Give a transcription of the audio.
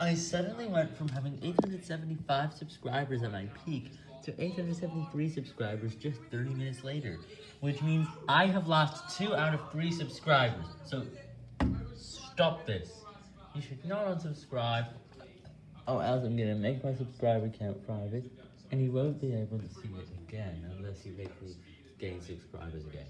I suddenly went from having 875 subscribers at my peak to 873 subscribers just 30 minutes later, which means I have lost 2 out of 3 subscribers, so stop this. You should not unsubscribe, or else I'm gonna make my subscriber count private, and you won't be able to see it again unless you make me gain subscribers again.